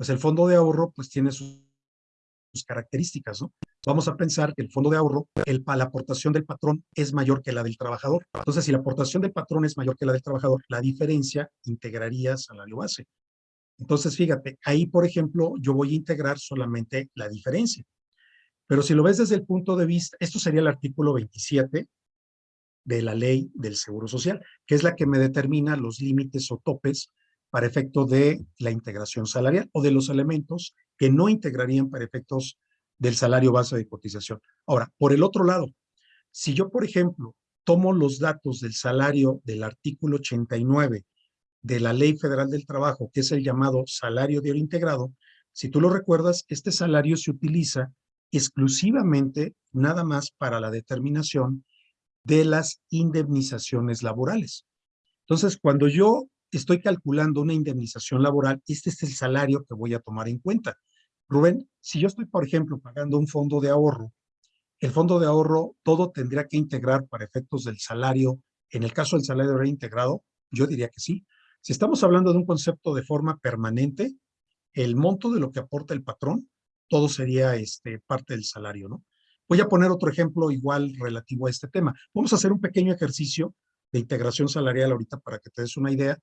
pues el fondo de ahorro pues tiene sus, características, ¿no? Vamos a pensar que el fondo de ahorro, el, la aportación del patrón es mayor que la del trabajador. Entonces, si la aportación del patrón es mayor que la del trabajador, la diferencia integraría salario base. Entonces, fíjate, ahí, por ejemplo, yo voy a integrar solamente la diferencia. Pero si lo ves desde el punto de vista, esto sería el artículo 27 de la ley del Seguro Social, que es la que me determina los límites o topes para efecto de la integración salarial o de los elementos que no integrarían para efectos del salario base de cotización. Ahora, por el otro lado, si yo, por ejemplo, tomo los datos del salario del artículo 89 de la Ley Federal del Trabajo, que es el llamado salario diario integrado, si tú lo recuerdas, este salario se utiliza exclusivamente nada más para la determinación de las indemnizaciones laborales. Entonces, cuando yo estoy calculando una indemnización laboral, este es el salario que voy a tomar en cuenta. Rubén, si yo estoy, por ejemplo, pagando un fondo de ahorro, el fondo de ahorro todo tendría que integrar para efectos del salario, en el caso del salario reintegrado, yo diría que sí. Si estamos hablando de un concepto de forma permanente, el monto de lo que aporta el patrón, todo sería este, parte del salario, ¿no? Voy a poner otro ejemplo igual relativo a este tema. Vamos a hacer un pequeño ejercicio de integración salarial ahorita para que te des una idea,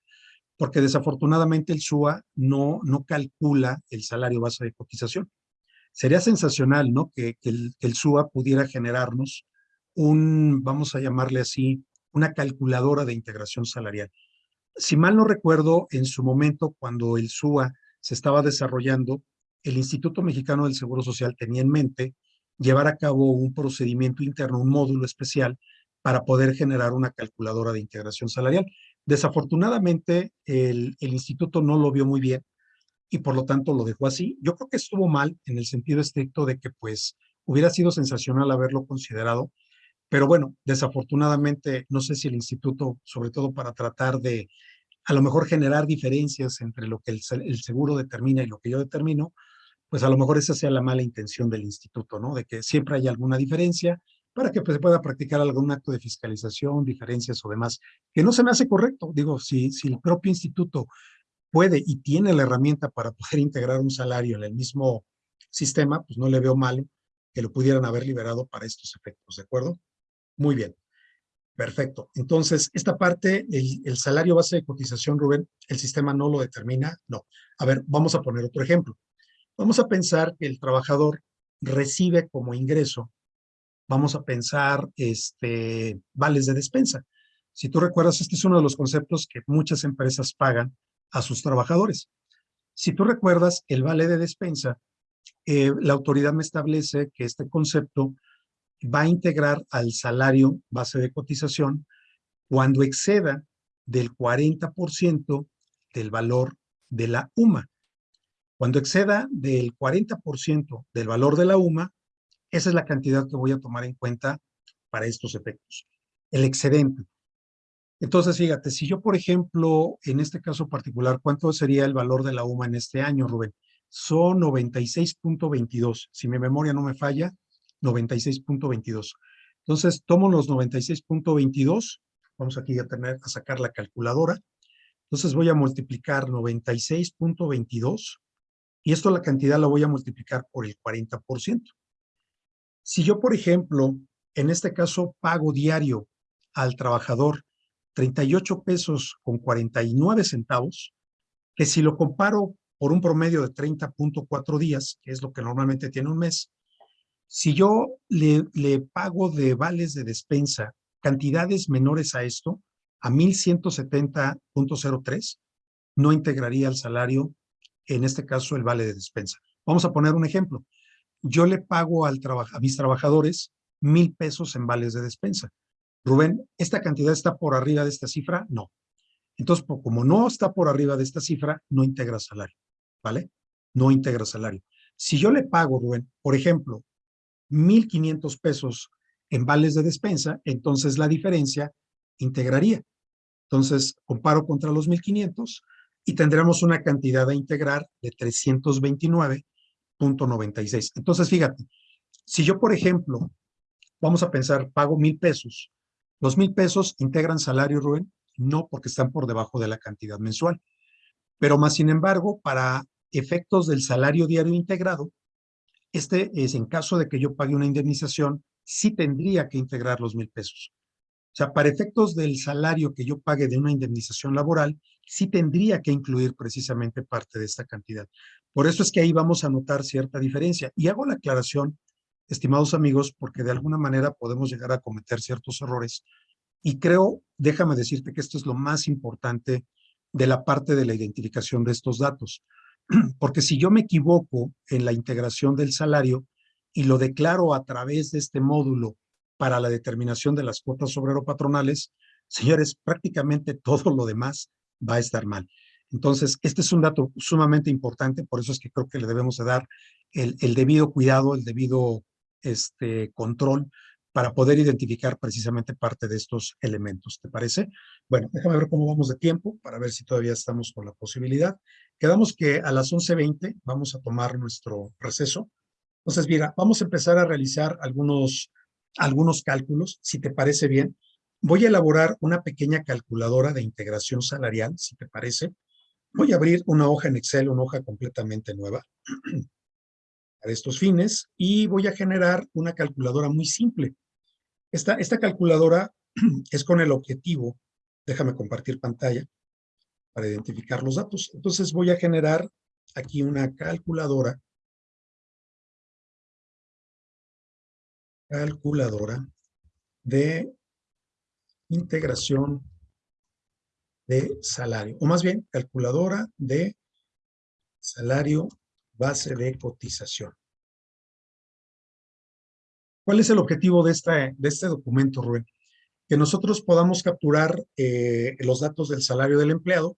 porque desafortunadamente el SUA no, no calcula el salario base de cotización. Sería sensacional, ¿no? Que, el, el SUA pudiera generarnos un, vamos a llamarle así, una calculadora de integración salarial. Si mal no recuerdo, en su momento, cuando el SUA se estaba desarrollando, el Instituto Mexicano del Seguro Social tenía en mente llevar a cabo un procedimiento interno, un módulo especial para poder generar una calculadora de integración salarial. Desafortunadamente, el, instituto no lo vio muy bien y por lo tanto lo dejó así. Yo creo que estuvo mal en el sentido estricto de que pues hubiera sido sensacional haberlo considerado, pero bueno, desafortunadamente no sé si el instituto, sobre todo para tratar de a lo mejor generar diferencias entre lo que el, el seguro determina y lo que yo determino, pues a lo mejor esa sea la mala intención del instituto, ¿no? De que siempre haya alguna diferencia para que pues, se pueda practicar algún acto de fiscalización, diferencias o demás, que no se me hace correcto. Digo, si, si el propio instituto puede y tiene la herramienta para poder integrar un salario en el mismo sistema, pues no le veo malo que lo pudieran haber liberado para estos efectos, ¿de acuerdo? Muy bien. Perfecto. Entonces, esta parte, el, el, salario base de cotización, Rubén, ¿el sistema no lo determina? No. A ver, vamos a poner otro ejemplo. Vamos a pensar que el trabajador recibe como ingreso, vamos a pensar este, vales de despensa. Si tú recuerdas, este es uno de los conceptos que muchas empresas pagan a sus trabajadores. Si tú recuerdas, el vale de despensa, eh, la autoridad me establece que este concepto va a integrar al salario base de cotización cuando exceda del 40% del valor de la UMA. Cuando exceda del 40% del valor de la UMA, esa es la cantidad que voy a tomar en cuenta para estos efectos. El excedente. Entonces, fíjate, si yo, por ejemplo, en este caso particular, ¿cuánto sería el valor de la UMA en este año, Rubén? Son 96.22. Si mi memoria no me falla, 96.22. Entonces, tomo los 96.22. Vamos aquí a tener a sacar la calculadora. Entonces voy a multiplicar 96.22 y esto la cantidad la voy a multiplicar por el 40%. Si yo, por ejemplo, en este caso pago diario al trabajador 38 pesos con 49 centavos, que si lo comparo por un promedio de 30.4 días, que es lo que normalmente tiene un mes, si yo le, pago de vales de despensa cantidades menores a esto, a 1170.03, no integraría el salario en este caso el vale de despensa. Vamos a poner un ejemplo. Yo le pago al a mis trabajadores mil pesos en vales de despensa. Rubén, ¿esta cantidad está por arriba de esta cifra? No. Entonces, como no está por arriba de esta cifra, no integra salario, ¿vale? No integra salario. Si yo le pago, Rubén, por ejemplo, 1,500 pesos en vales de despensa, entonces la diferencia integraría. Entonces, comparo contra los 1,500 y tendremos una cantidad a integrar de 329.96. Entonces, fíjate, si yo, por ejemplo, vamos a pensar, pago mil pesos, los mil pesos integran salario, Rubén, no porque están por debajo de la cantidad mensual. Pero más sin embargo, para efectos del salario diario integrado, este es en caso de que yo pague una indemnización, sí tendría que integrar los mil pesos. O sea, para efectos del salario que yo pague de una indemnización laboral, sí tendría que incluir precisamente parte de esta cantidad. Por eso es que ahí vamos a notar cierta diferencia. Y hago la aclaración, estimados amigos, porque de alguna manera podemos llegar a cometer ciertos errores. Y creo, déjame decirte que esto es lo más importante de la parte de la identificación de estos datos. Porque si yo me equivoco en la integración del salario y lo declaro a través de este módulo para la determinación de las cuotas obrero-patronales, señores, prácticamente todo lo demás va a estar mal. Entonces, este es un dato sumamente importante, por eso es que creo que le debemos de dar el, el debido cuidado, el debido este, control para poder identificar precisamente parte de estos elementos. ¿Te parece? Bueno, déjame ver cómo vamos de tiempo para ver si todavía estamos con la posibilidad. Quedamos que a las 11.20 vamos a tomar nuestro receso. Entonces, mira, vamos a empezar a realizar algunos, algunos cálculos, si te parece bien. Voy a elaborar una pequeña calculadora de integración salarial, si te parece. Voy a abrir una hoja en Excel, una hoja completamente nueva para estos fines y voy a generar una calculadora muy simple. Esta, esta calculadora es con el objetivo, déjame compartir pantalla para identificar los datos. Entonces voy a generar aquí una calculadora. Calculadora de integración de salario, o más bien calculadora de salario base de cotización. ¿Cuál es el objetivo de, de este documento, Rubén? Que nosotros podamos capturar eh, los datos del salario del empleado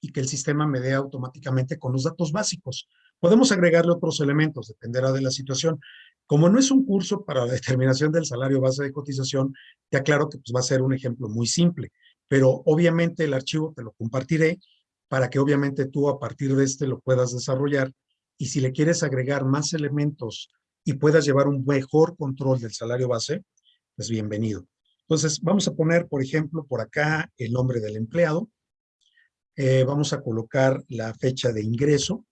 y que el sistema me dé automáticamente con los datos básicos. Podemos agregarle otros elementos, dependerá de la situación. Como no es un curso para la determinación del salario base de cotización, te aclaro que pues, va a ser un ejemplo muy simple, pero obviamente el archivo te lo compartiré para que obviamente tú a partir de este lo puedas desarrollar y si le quieres agregar más elementos y puedas llevar un mejor control del salario base, pues bienvenido. Entonces, vamos a poner, por ejemplo, por acá el nombre del empleado. Eh, vamos a colocar la fecha de ingreso.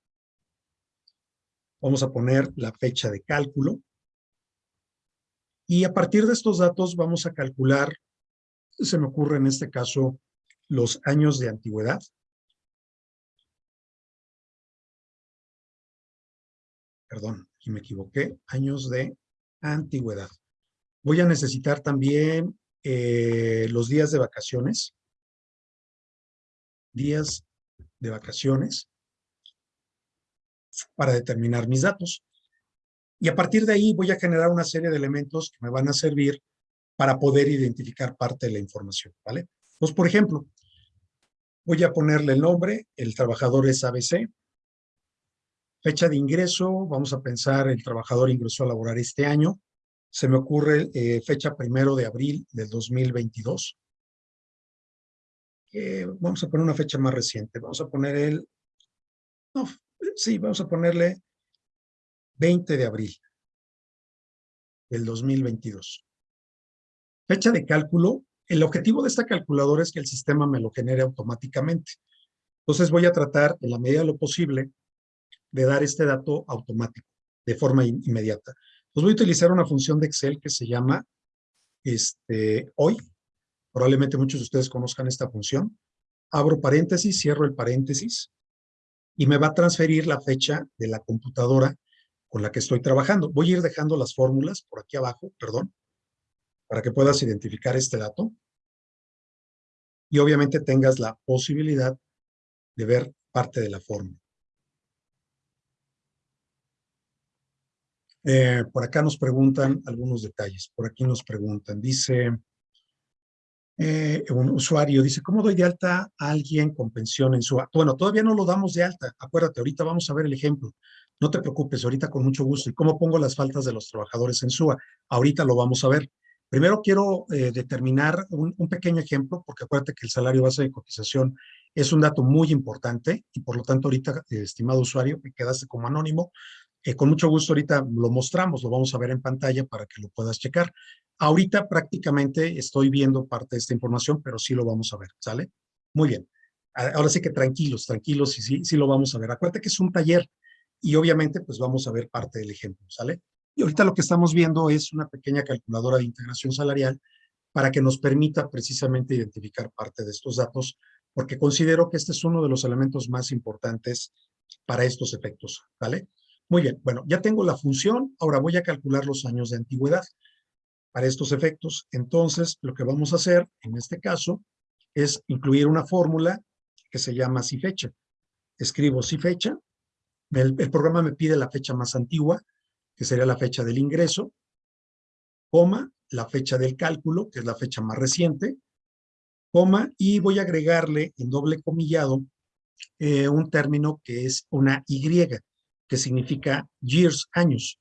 Vamos a poner la fecha de cálculo. Y a partir de estos datos vamos a calcular, se me ocurre en este caso, los años de antigüedad. Perdón, y me equivoqué, años de antigüedad. Voy a necesitar también eh, los días de vacaciones. Días de vacaciones para determinar mis datos. Y a partir de ahí voy a generar una serie de elementos que me van a servir para poder identificar parte de la información, ¿vale? Pues, por ejemplo, voy a ponerle el nombre, el trabajador es ABC, Fecha de ingreso, vamos a pensar el trabajador ingresó a laborar este año. Se me ocurre eh, fecha primero de abril del 2022. Eh, vamos a poner una fecha más reciente. Vamos a poner el... No, sí, vamos a ponerle 20 de abril del 2022. Fecha de cálculo. El objetivo de esta calculadora es que el sistema me lo genere automáticamente. Entonces voy a tratar, en la medida de lo posible, de dar este dato automático, de forma inmediata. Pues voy a utilizar una función de Excel que se llama este, hoy. Probablemente muchos de ustedes conozcan esta función. Abro paréntesis, cierro el paréntesis y me va a transferir la fecha de la computadora con la que estoy trabajando. Voy a ir dejando las fórmulas por aquí abajo, perdón, para que puedas identificar este dato. Y obviamente tengas la posibilidad de ver parte de la fórmula. Eh, por acá nos preguntan algunos detalles. Por aquí nos preguntan, dice eh, un usuario, dice, ¿cómo doy de alta a alguien con pensión en su... Bueno, todavía no lo damos de alta. Acuérdate, ahorita vamos a ver el ejemplo. No te preocupes, ahorita con mucho gusto. ¿Y cómo pongo las faltas de los trabajadores en SUA? Ahorita lo vamos a ver. Primero quiero eh, determinar un, pequeño ejemplo, porque acuérdate que el salario base de cotización es un dato muy importante y por lo tanto ahorita, estimado usuario, me quedaste como anónimo, eh, con mucho gusto ahorita lo mostramos, lo vamos a ver en pantalla para que lo puedas checar. Ahorita prácticamente estoy viendo parte de esta información, pero sí lo vamos a ver, ¿sale? Muy bien. ahora sí que tranquilos, tranquilos, y sí, sí lo vamos a ver. Acuérdate que es un taller y obviamente pues vamos a ver parte del ejemplo, ¿sale? Y ahorita lo que estamos viendo es una pequeña calculadora de integración salarial para que nos permita precisamente identificar parte de estos datos, porque considero que este es uno de los elementos más importantes para estos efectos, ¿vale? Muy bien, bueno, ya tengo la función, ahora voy a calcular los años de antigüedad para estos efectos. Entonces, lo que vamos a hacer en este caso es incluir una fórmula que se llama si fecha. Escribo si fecha, el, el programa me pide la fecha más antigua, que sería la fecha del ingreso, coma, la fecha del cálculo, que es la fecha más reciente, coma, y voy a agregarle en doble comillado eh, un término que es una Y, que significa years, años.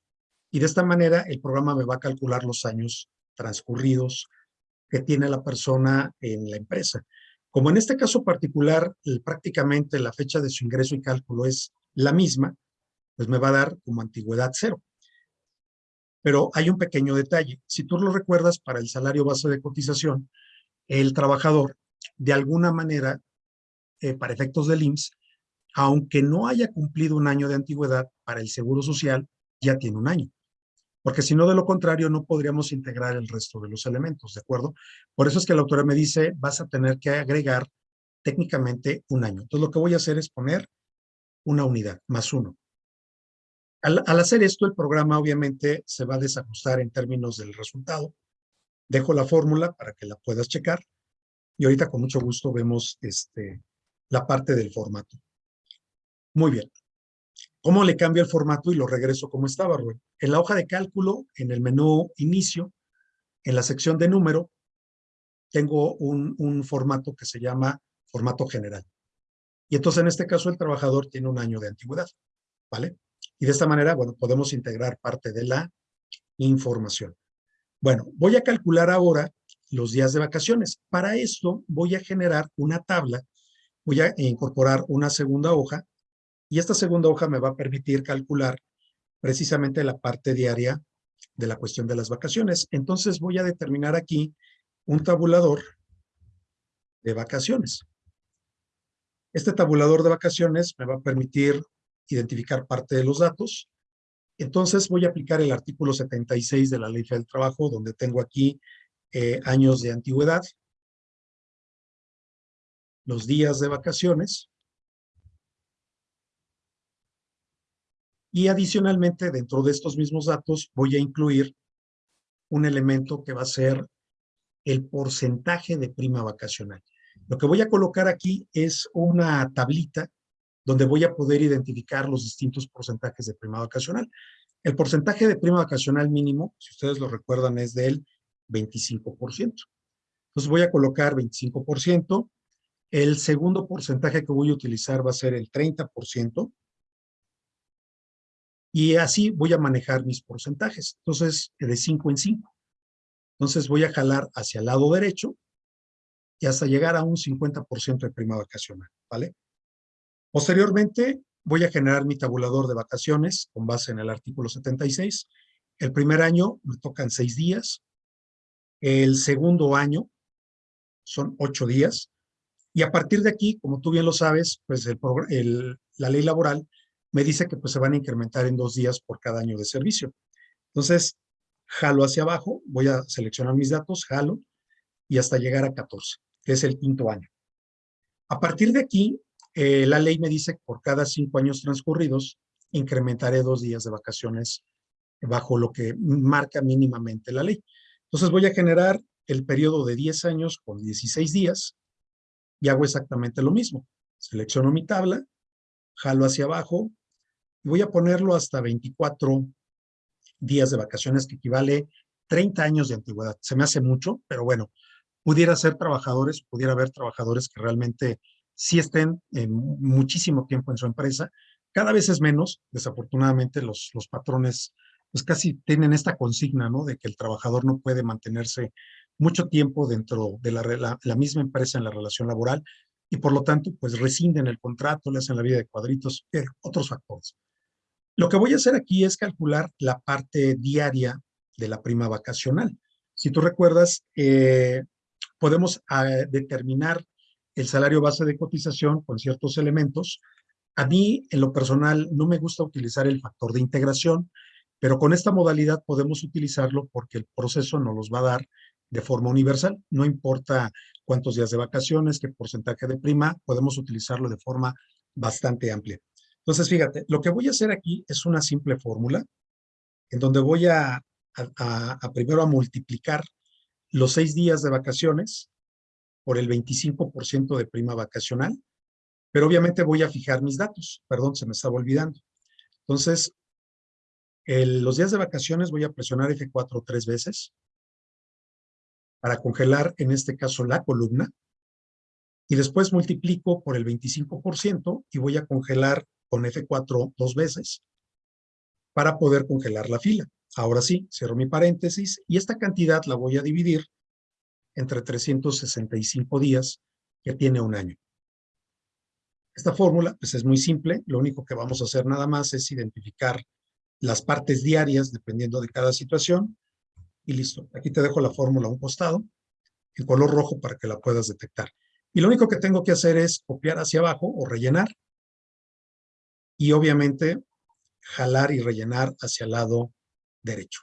Y de esta manera el programa me va a calcular los años transcurridos que tiene la persona en la empresa. Como en este caso particular, prácticamente la fecha de su ingreso y cálculo es la misma, pues me va a dar como antigüedad cero. Pero hay un pequeño detalle. Si tú lo recuerdas, para el salario base de cotización, el trabajador, de alguna manera, eh, para efectos del IMSS, aunque no haya cumplido un año de antigüedad, para el Seguro Social ya tiene un año. Porque si no, de lo contrario, no podríamos integrar el resto de los elementos, ¿de acuerdo? Por eso es que la autora me dice, vas a tener que agregar técnicamente un año. Entonces, lo que voy a hacer es poner una unidad, más uno. Al, hacer esto, el programa obviamente se va a desajustar en términos del resultado. Dejo la fórmula para que la puedas checar. Y ahorita con mucho gusto vemos este, la parte del formato. Muy bien. ¿Cómo le cambio el formato y lo regreso como estaba, Rubén? En la hoja de cálculo, en el menú inicio, en la sección de número, tengo un, un formato que se llama formato general. Y entonces en este caso el trabajador tiene un año de antigüedad, ¿vale? Y de esta manera, bueno, podemos integrar parte de la información. Bueno, voy a calcular ahora los días de vacaciones. Para esto voy a generar una tabla, voy a incorporar una segunda hoja y esta segunda hoja me va a permitir calcular precisamente la parte diaria de la cuestión de las vacaciones. Entonces voy a determinar aquí un tabulador de vacaciones. Este tabulador de vacaciones me va a permitir identificar parte de los datos. Entonces voy a aplicar el artículo 76 de la Ley del Trabajo, donde tengo aquí eh, años de antigüedad, los días de vacaciones, y adicionalmente dentro de estos mismos datos voy a incluir un elemento que va a ser el porcentaje de prima vacacional. Lo que voy a colocar aquí es una tablita donde voy a poder identificar los distintos porcentajes de prima vacacional. El porcentaje de prima vacacional mínimo, si ustedes lo recuerdan, es del 25%. Entonces voy a colocar 25%. El segundo porcentaje que voy a utilizar va a ser el 30%. Y así voy a manejar mis porcentajes. Entonces, de 5 en 5. Entonces voy a jalar hacia el lado derecho y hasta llegar a un 50% de prima vacacional, ¿vale? Posteriormente, voy a generar mi tabulador de vacaciones con base en el artículo 76. El primer año me tocan seis días. El segundo año son ocho días. Y a partir de aquí, como tú bien lo sabes, pues la ley laboral me dice que pues se van a incrementar en dos días por cada año de servicio. Entonces, jalo hacia abajo, voy a seleccionar mis datos, jalo, y hasta llegar a 14, que es el quinto año. A partir de aquí, eh, la ley me dice que por cada cinco años transcurridos incrementaré dos días de vacaciones bajo lo que marca mínimamente la ley. Entonces voy a generar el periodo de 10 años con 16 días y hago exactamente lo mismo. Selecciono mi tabla, jalo hacia abajo y voy a ponerlo hasta 24 días de vacaciones que equivale 30 años de antigüedad. Se me hace mucho, pero bueno, pudiera ser trabajadores, pudiera haber trabajadores que realmente si estén muchísimo tiempo en su empresa. Cada vez es menos, desafortunadamente los, los patrones pues casi tienen esta consigna, ¿no? De que el trabajador no puede mantenerse mucho tiempo dentro de la, la, misma empresa en la relación laboral y por lo tanto pues rescinden el contrato, le hacen la vida de cuadritos, pero otros factores. Lo que voy a hacer aquí es calcular la parte diaria de la prima vacacional. Si tú recuerdas, eh, podemos ah, determinar el salario base de cotización con ciertos elementos. A mí, en lo personal, no me gusta utilizar el factor de integración, pero con esta modalidad podemos utilizarlo porque el proceso nos los va a dar de forma universal. No importa cuántos días de vacaciones, qué porcentaje de prima, podemos utilizarlo de forma bastante amplia. Entonces, fíjate, lo que voy a hacer aquí es una simple fórmula en donde voy a, a, primero a multiplicar los seis días de vacaciones por el 25% de prima vacacional, pero obviamente voy a fijar mis datos. Perdón, se me estaba olvidando. Entonces, los días de vacaciones voy a presionar F4 tres veces para congelar, en este caso, la columna. Y después multiplico por el 25% y voy a congelar con F4 dos veces para poder congelar la fila. Ahora sí, cierro mi paréntesis y esta cantidad la voy a dividir entre 365 días que tiene un año. Esta fórmula pues es muy simple, lo único que vamos a hacer nada más es identificar las partes diarias dependiendo de cada situación y listo. Aquí te dejo la fórmula a un costado en color rojo para que la puedas detectar. Y lo único que tengo que hacer es copiar hacia abajo o rellenar y obviamente jalar y rellenar hacia el lado derecho.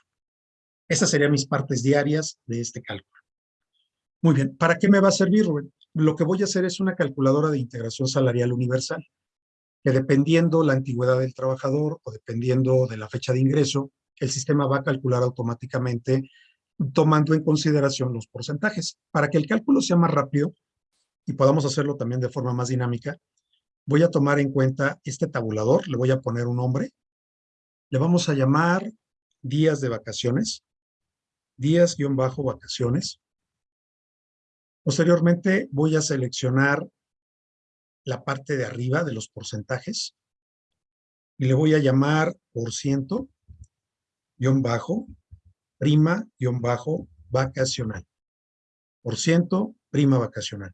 Esas serían mis partes diarias de este cálculo. Muy bien, ¿para qué me va a servir, Rubén? Lo que voy a hacer es una calculadora de integración salarial universal, que dependiendo la antigüedad del trabajador o dependiendo de la fecha de ingreso, el sistema va a calcular automáticamente tomando en consideración los porcentajes. Para que el cálculo sea más rápido y podamos hacerlo también de forma más dinámica, voy a tomar en cuenta este tabulador, le voy a poner un nombre, le vamos a llamar días de vacaciones, días-vacaciones. Posteriormente voy a seleccionar la parte de arriba de los porcentajes y le voy a llamar por ciento, guion bajo, prima, guion bajo, vacacional. Por ciento, prima vacacional.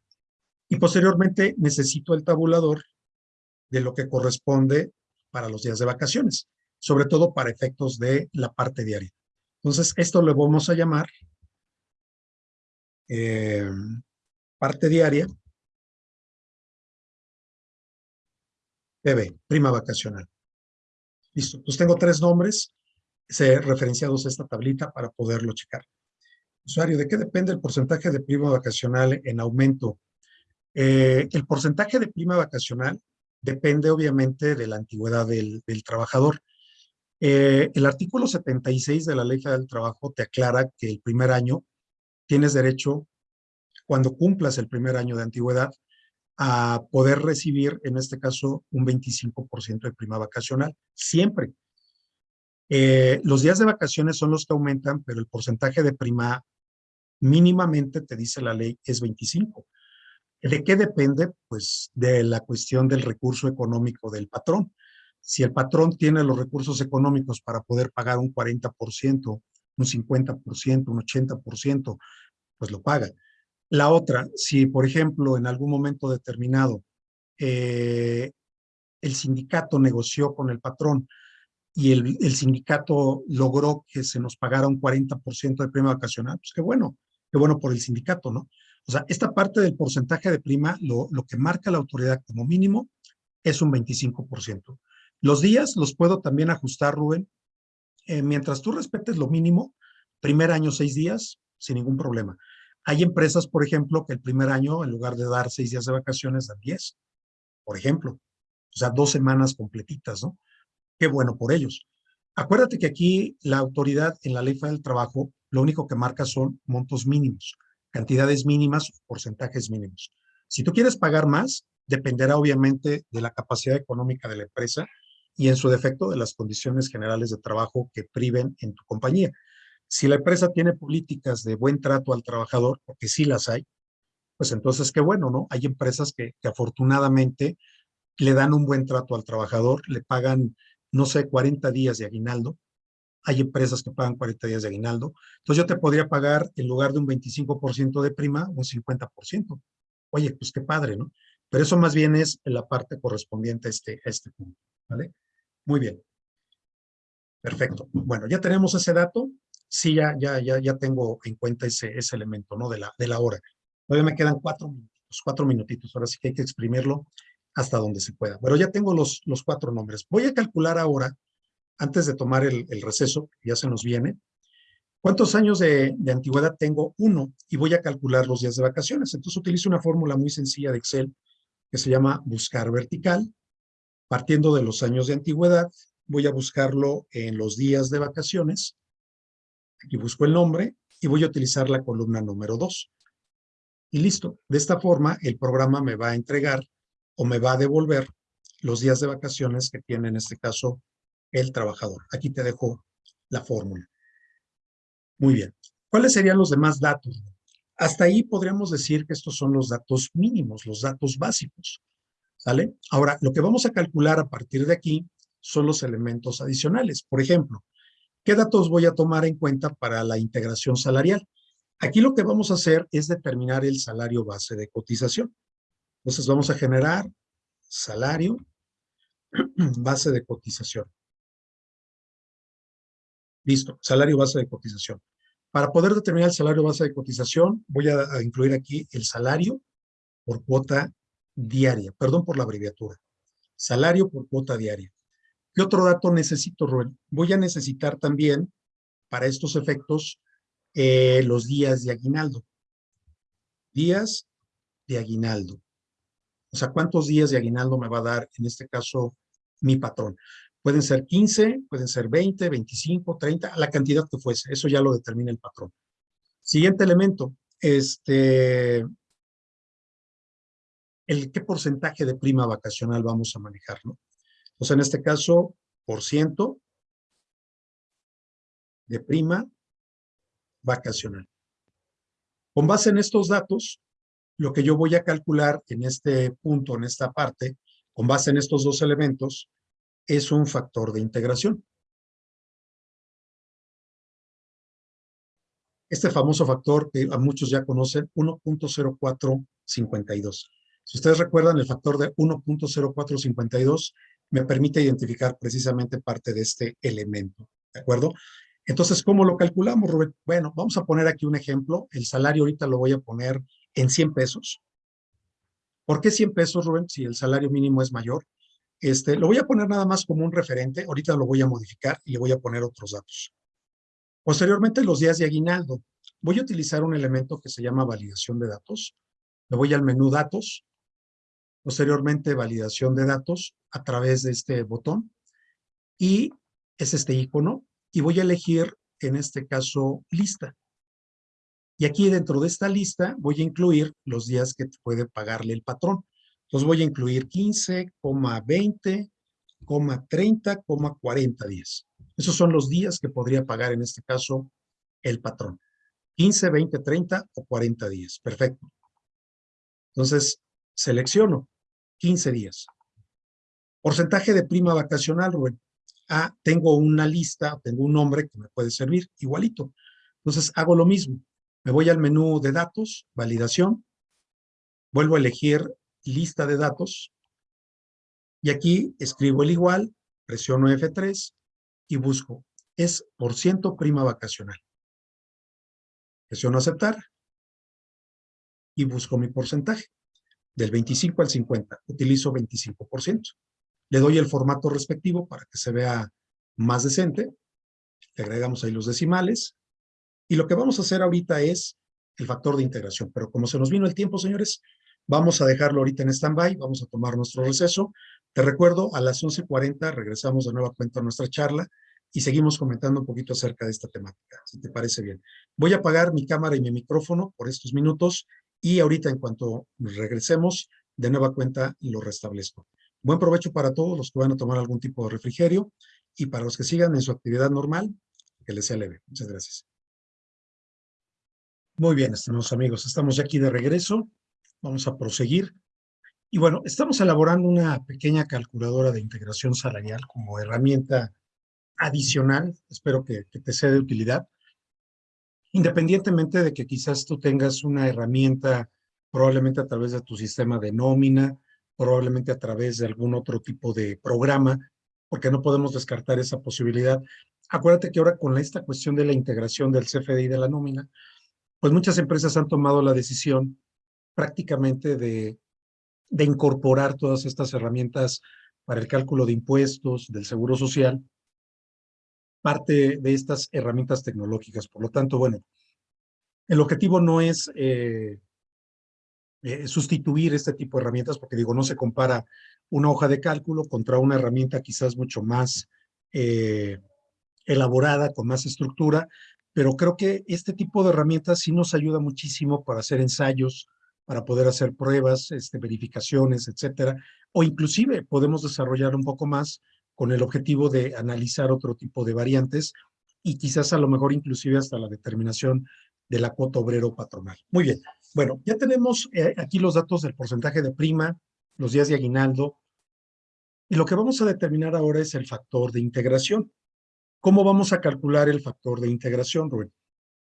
Y posteriormente necesito el tabulador de lo que corresponde para los días de vacaciones sobre todo para efectos de la parte diaria. Entonces, esto lo vamos a llamar eh, parte diaria, PB, prima vacacional. Listo, pues tengo tres nombres referenciados a esta tablita para poderlo checar. Usuario, ¿de qué depende el porcentaje de prima vacacional en aumento? Eh, el porcentaje de prima vacacional depende obviamente de la antigüedad del trabajador. Eh, el artículo 76 de la Ley Federal del Trabajo te aclara que el primer año tienes derecho, cuando cumplas el primer año de antigüedad, a poder recibir, en este caso, un 25% de prima vacacional, siempre. Eh, los días de vacaciones son los que aumentan, pero el porcentaje de prima mínimamente, te dice la ley, es 25. ¿De qué depende? Pues de la cuestión del recurso económico del patrón. Si el patrón tiene los recursos económicos para poder pagar un 40%, un 50%, un 80%, pues lo paga. La otra, si por ejemplo en algún momento determinado eh, el sindicato negoció con el patrón y el, el, sindicato logró que se nos pagara un 40% de prima vacacional, pues qué bueno, qué bueno por el sindicato, ¿no? O sea, esta parte del porcentaje de prima, lo, lo que marca la autoridad como mínimo es un 25%. Los días los puedo también ajustar, Rubén. Eh, mientras tú respetes lo mínimo, primer año seis días, sin ningún problema. Hay empresas, por ejemplo, que el primer año, en lugar de dar seis días de vacaciones, dan diez, por ejemplo. O sea, dos semanas completitas, ¿no? Qué bueno por ellos. Acuérdate que aquí la autoridad en la ley federal del trabajo, lo único que marca son montos mínimos, cantidades mínimas, porcentajes mínimos. Si tú quieres pagar más, dependerá obviamente de la capacidad económica de la empresa y en su defecto de las condiciones generales de trabajo que priven en tu compañía. Si la empresa tiene políticas de buen trato al trabajador, porque sí las hay, pues entonces qué bueno, ¿no? Hay empresas que, afortunadamente le dan un buen trato al trabajador, le pagan, no sé, 40 días de aguinaldo. Hay empresas que pagan 40 días de aguinaldo. Entonces yo te podría pagar, en lugar de un 25% de prima, un 50%. Oye, pues qué padre, ¿no? Pero eso más bien es la parte correspondiente este, a este punto, ¿vale? Muy bien. Perfecto. Bueno, ya tenemos ese dato. Sí, ya, ya, ya, ya tengo en cuenta ese, ese elemento, ¿no? De la, de la hora. Todavía me quedan cuatro minutitos, cuatro minutitos. Ahora sí que hay que exprimirlo hasta donde se pueda. Pero ya tengo los, los cuatro nombres. Voy a calcular ahora, antes de tomar el, el receso, ya se nos viene, ¿cuántos años de, de, antigüedad tengo? Uno, y voy a calcular los días de vacaciones. Entonces utilizo una fórmula muy sencilla de Excel que se llama buscar vertical. Partiendo de los años de antigüedad, voy a buscarlo en los días de vacaciones. Aquí busco el nombre y voy a utilizar la columna número 2. Y listo. De esta forma, el programa me va a entregar o me va a devolver los días de vacaciones que tiene en este caso el trabajador. Aquí te dejo la fórmula. Muy bien. ¿Cuáles serían los demás datos? Hasta ahí podríamos decir que estos son los datos mínimos, los datos básicos. ¿Sale? Ahora, lo que vamos a calcular a partir de aquí son los elementos adicionales. Por ejemplo, ¿qué datos voy a tomar en cuenta para la integración salarial? Aquí lo que vamos a hacer es determinar el salario base de cotización. Entonces vamos a generar salario base de cotización. Listo, salario base de cotización. Para poder determinar el salario base de cotización, voy a, a incluir aquí el salario por cuota diaria. Perdón por la abreviatura. Salario por cuota diaria. ¿Qué otro dato necesito, Rubén? Voy a necesitar también, para estos efectos, eh, los días de aguinaldo. Días de aguinaldo. O sea, ¿cuántos días de aguinaldo me va a dar, en este caso, mi patrón? Pueden ser 15, pueden ser 20, 25, 30, la cantidad que fuese. Eso ya lo determina el patrón. Siguiente elemento, este, el qué porcentaje de prima vacacional vamos a manejar, ¿no? Sea, en este caso, por ciento de prima vacacional. Con base en estos datos, lo que yo voy a calcular en este punto, en esta parte, con base en estos dos elementos, es un factor de integración. Este famoso factor que a muchos ya conocen, 1.0452. Si ustedes recuerdan, el factor de 1.0452 me permite identificar precisamente parte de este elemento, ¿de acuerdo? Entonces, ¿cómo lo calculamos, Rubén? Bueno, vamos a poner aquí un ejemplo. El salario ahorita lo voy a poner en 100 pesos. ¿Por qué 100 pesos, Rubén? Si el salario mínimo es mayor. Este, lo voy a poner nada más como un referente. Ahorita lo voy a modificar y le voy a poner otros datos. Posteriormente, los días de aguinaldo. Voy a utilizar un elemento que se llama validación de datos. Me voy al menú datos. Posteriormente, validación de datos a través de este botón. Y es este icono y voy a elegir, en este caso, lista. Y aquí dentro de esta lista voy a incluir los días que puede pagarle el patrón. Entonces voy a incluir 15, 20, 30, 40 días. Esos son los días que podría pagar en este caso el patrón. 15, 20, 30 o 40 días. Perfecto. Entonces, selecciono 15 días. Porcentaje de prima vacacional, Rubén ah, tengo una lista, tengo un nombre que me puede servir, igualito. Entonces hago lo mismo. Me voy al menú de datos, validación, vuelvo a elegir lista de datos, y aquí escribo el igual, presiono F3 y busco, es por ciento prima vacacional. Presiono aceptar y busco mi porcentaje. Del 25 al 50, utilizo 25%. Le doy el formato respectivo para que se vea más decente. Le agregamos ahí los decimales. Y lo que vamos a hacer ahorita es el factor de integración. Pero como se nos vino el tiempo, señores, vamos a dejarlo ahorita en stand-by. Vamos a tomar nuestro receso. Te recuerdo, a las 11.40 regresamos de nueva cuenta a nuestra charla y seguimos comentando un poquito acerca de esta temática, si te parece bien. Voy a apagar mi cámara y mi micrófono por estos minutos y ahorita en cuanto regresemos, de nueva cuenta lo restablezco. Buen provecho para todos los que van a tomar algún tipo de refrigerio y para los que sigan en su actividad normal, que les sea leve. Muchas gracias. Muy bien, estimados amigos, estamos aquí de regreso. Vamos a proseguir. Y bueno, estamos elaborando una pequeña calculadora de integración salarial como herramienta adicional. Espero que, que te sea de utilidad. Independientemente de que quizás tú tengas una herramienta probablemente a través de tu sistema de nómina, probablemente a través de algún otro tipo de programa, porque no podemos descartar esa posibilidad. Acuérdate que ahora con esta cuestión de la integración del CFDI de la nómina, pues muchas empresas han tomado la decisión prácticamente de, de incorporar todas estas herramientas para el cálculo de impuestos, del seguro social, parte de estas herramientas tecnológicas. Por lo tanto, bueno, el objetivo no es eh, eh, sustituir este tipo de herramientas, porque digo, no se compara una hoja de cálculo contra una herramienta quizás mucho más eh, elaborada, con más estructura, pero creo que este tipo de herramientas sí nos ayuda muchísimo para hacer ensayos, para poder hacer pruebas, este, verificaciones, etcétera, o inclusive podemos desarrollar un poco más con el objetivo de analizar otro tipo de variantes y quizás a lo mejor inclusive hasta la determinación de la cuota obrero patronal. Muy bien, bueno, ya tenemos eh, aquí los datos del porcentaje de prima, los días de aguinaldo, y lo que vamos a determinar ahora es el factor de integración. ¿Cómo vamos a calcular el factor de integración, Rubén?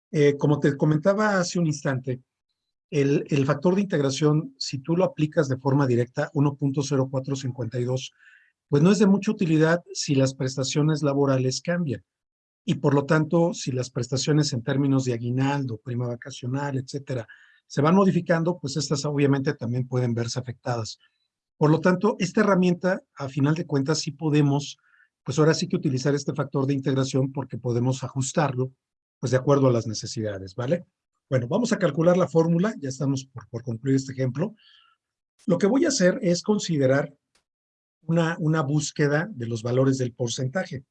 Eh, como te comentaba hace un instante, el, el, factor de integración, si tú lo aplicas de forma directa, 1.0452, pues no es de mucha utilidad si las prestaciones laborales cambian. Y por lo tanto, si las prestaciones en términos de aguinaldo, prima vacacional, etcétera, se van modificando, pues estas obviamente también pueden verse afectadas. Por lo tanto, esta herramienta, a final de cuentas, sí podemos, pues ahora sí que utilizar este factor de integración porque podemos ajustarlo, pues de acuerdo a las necesidades, ¿vale? Bueno, vamos a calcular la fórmula, ya estamos por, por concluir este ejemplo. Lo que voy a hacer es considerar una, búsqueda de los valores del porcentaje.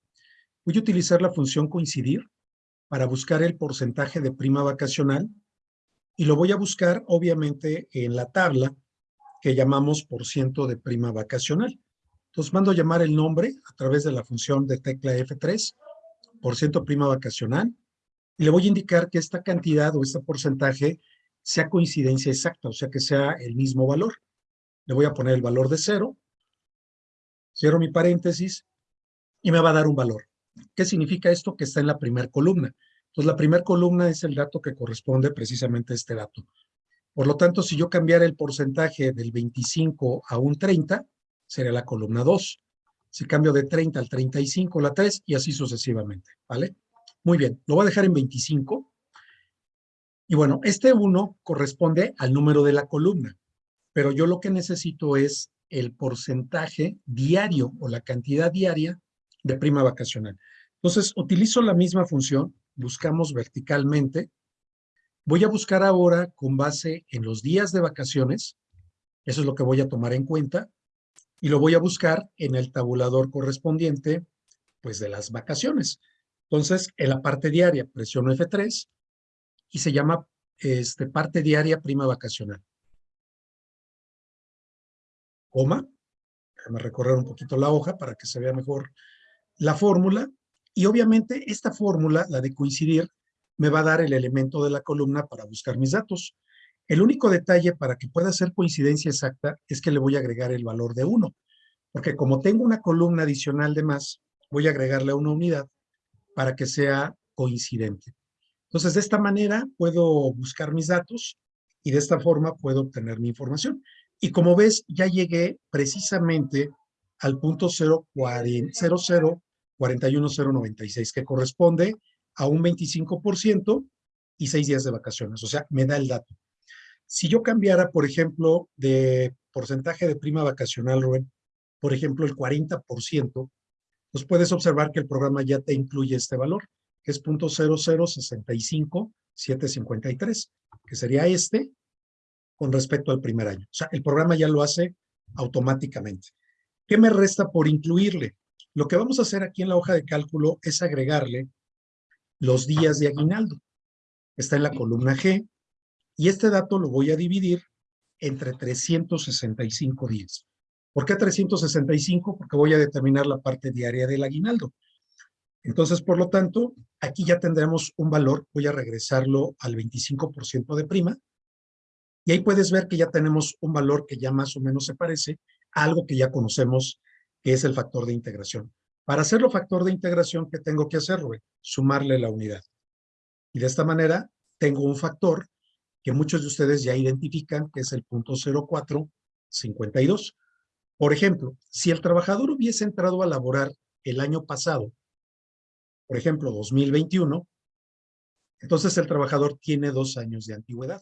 Voy a utilizar la función coincidir para buscar el porcentaje de prima vacacional y lo voy a buscar obviamente en la tabla que llamamos por ciento de prima vacacional. Entonces mando a llamar el nombre a través de la función de tecla F3, por ciento prima vacacional, y le voy a indicar que esta cantidad o este porcentaje sea coincidencia exacta, o sea que sea el mismo valor. Le voy a poner el valor de cero, cierro mi paréntesis y me va a dar un valor. ¿Qué significa esto? Que está en la primera columna. Entonces, la primera columna es el dato que corresponde precisamente a este dato. Por lo tanto, si yo cambiara el porcentaje del 25 a un 30, sería la columna 2. Si cambio de 30 al 35, la 3, y así sucesivamente, ¿vale? Muy bien, lo voy a dejar en 25. Y bueno, este 1 corresponde al número de la columna, pero yo lo que necesito es el porcentaje diario o la cantidad diaria de prima vacacional. Entonces, utilizo la misma función, buscamos verticalmente. Voy a buscar ahora con base en los días de vacaciones, eso es lo que voy a tomar en cuenta, y lo voy a buscar en el tabulador correspondiente, pues de las vacaciones. Entonces, en la parte diaria presiono F3 y se llama este, parte diaria prima vacacional. Coma, déjame recorrer un poquito la hoja para que se vea mejor la fórmula y obviamente esta fórmula, la de coincidir, me va a dar el elemento de la columna para buscar mis datos. El único detalle para que pueda ser coincidencia exacta es que le voy a agregar el valor de 1, porque como tengo una columna adicional de más, voy a agregarle una unidad para que sea coincidente. Entonces, de esta manera puedo buscar mis datos y de esta forma puedo obtener mi información. Y como ves, ya llegué precisamente al punto 0.00 41096, que corresponde a un 25% y seis días de vacaciones. O sea, me da el dato. Si yo cambiara, por ejemplo, de porcentaje de prima vacacional, Rubén, por ejemplo, el 40%, pues puedes observar que el programa ya te incluye este valor, que es .0065753, que sería este con respecto al primer año. O sea, el programa ya lo hace automáticamente. ¿Qué me resta por incluirle? Lo que vamos a hacer aquí en la hoja de cálculo es agregarle los días de aguinaldo. Está en la columna G y este dato lo voy a dividir entre 365 días. ¿Por qué 365? Porque voy a determinar la parte diaria del aguinaldo. Entonces, por lo tanto, aquí ya tendremos un valor, voy a regresarlo al 25% de prima, y ahí puedes ver que ya tenemos un valor que ya más o menos se parece a algo que ya conocemos que es el factor de integración. Para hacerlo factor de integración, ¿qué tengo que hacer, Sumarle la unidad. Y de esta manera tengo un factor que muchos de ustedes ya identifican, que es el punto 0452. Por ejemplo, si el trabajador hubiese entrado a laborar el año pasado, por ejemplo, 2021, entonces el trabajador tiene dos años de antigüedad.